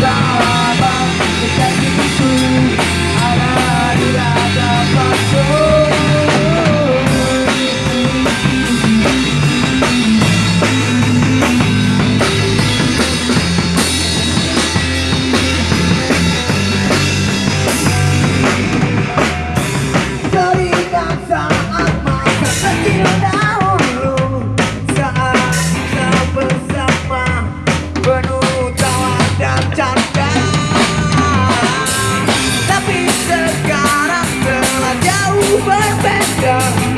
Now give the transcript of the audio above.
power better.